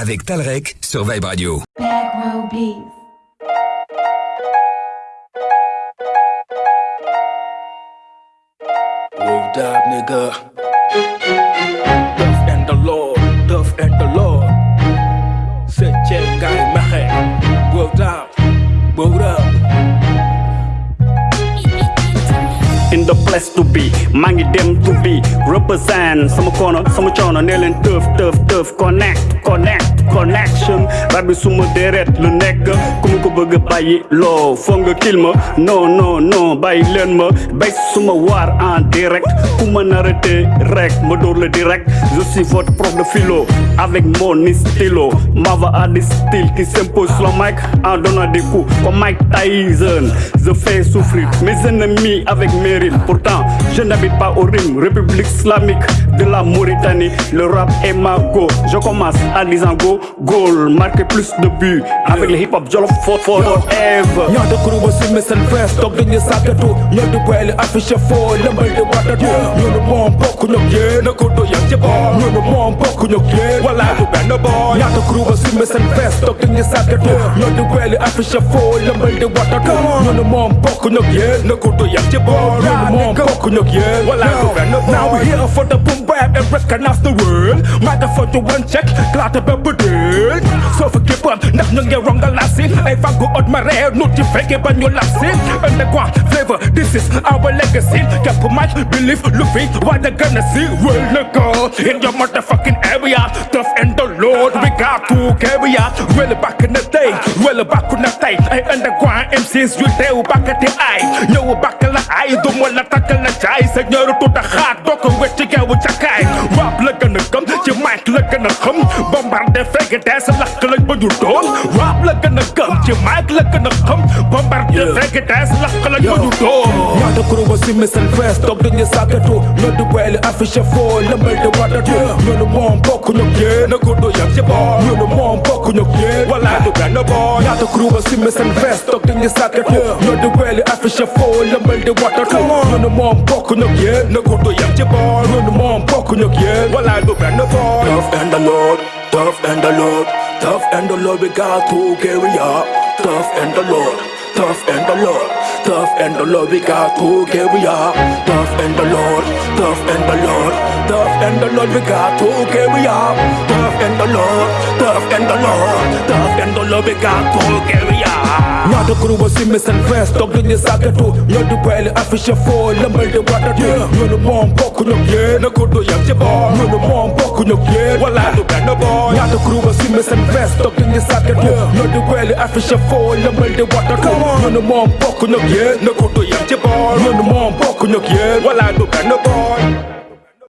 avec Talrec sur Vibe Radio. Back row beef. Moved up, nigga. To be. Maa ngi dem to be. Represent sama kono sama coono. Ne leen tëf tëf tëf connect connect connection. Rab bi suma deret lu nekk ku ko bëgg a bàyyi loo foog kil ma. Non non non bàyyi ma. Bay suma en direct ku rek direct. Je suis votre prof de philo avec mon stylo. M'ava à des styles qui s'impose sur le mic en donnant des coups comme Mike Tyson. Je fais souffrir mes ennemis avec mes rimes. Pourtant je n'habite pas au Rime, République islamique de la Mauritanie. Le rap est ma go. Je commence à disant go, goal, marquer plus de buts. Avec le hip-hop, Jollof for forever. Y'a de crew, aussi, mais c'est le best. Top de Y'a de affiche le. Y'a bon, beaucoup de bien, benn boor ñaata groupe si missile press toog dañu sàkkatu ñoo di boole affiche foo lëmbal di watatu ñu ne moom bokk ñoo yéen na ko do yam ci boor ñu ne moom bokk ñoo yéen wala du benn boor now we here for the boom bap and recognize the world. Microphone to one check klaata bépp dël soo fa képpoon ndax ñu ngi rongal la si ay fàggu ot ma reer nu ci fekke ba ñu lab si underground flavor this is our legacy. Képp match believe lu fi waaj a gën a si wël na ko in your motherfucking area tough and the lord we got to carry out. Well back in the day well back in the day. Ay underground MCs You tell back at the eye, you're yu teew bakkati ay ñëw bakk la ay du ma la takkal la caay sa ñëru tuta xaat doo ko wet ci geewu cakaay rap la gën a gëm ci mic la gën a ជាម៉ែក្លឹកកណ្ដុកធំបំបាត់ទៅស្រែកតែស្លាប់ក្លាញ់មកយូដូញ៉ាំទៅគ្រូវ៉ាស៊ីមិនសិនហ្វេសតកដូចញ៉ាសាកទូលោកទៅវ៉ែលអាហ្វីជាហ្វូលំបិលទៅវ៉ាត់ទៅញ៉ាំលំងបកខ្ញុំយេនៅគូដូចយ៉ាងជាបងញ៉ាំលំងបកខ្ញុំយេវ៉ាឡាទៅកាន់បងញ៉ាំទៅគ្រូវ៉ាស៊ីមិនសិនហ្វេសតកដូចញ៉ាសាកទូលោកទៅវ៉ែលអាហ្វីជាហ្វូលំបិលទៅវ៉ាត់ទៅញ៉ាំលំងបកខ្ញុំយេនៅគូដូចយ៉ាងជាបងញ៉ាំលំងបកខ្ញុំយេវ៉ាឡាទៅកាន់បង Tough and the Lord, tough and the Lord, tough and the Lord, we got to carry up tough and the Lord, tough and the Lord, tough and the Lord, we got to give we are. Tough and the Lord, tough and the Lord, tough and the Lord, we got to give we are. Tough and the Lord, tough and the Lord, tough and the Lord, we got to give we are. Not a crew was in and fast, dog in this socket too. You're the belly, I fish the middle of water, yeah. You're the bomb, pocket of yeah, the good to your bar. You're the bomb, pocket of yeah, well, I look at the bar. Not a crew was in and fast, dog Hele Afrika faller men det var der kom Når mor bokken og hjælp Når kun du hjem til barn Når mor bokken og hjælp Hvor I look at the boy.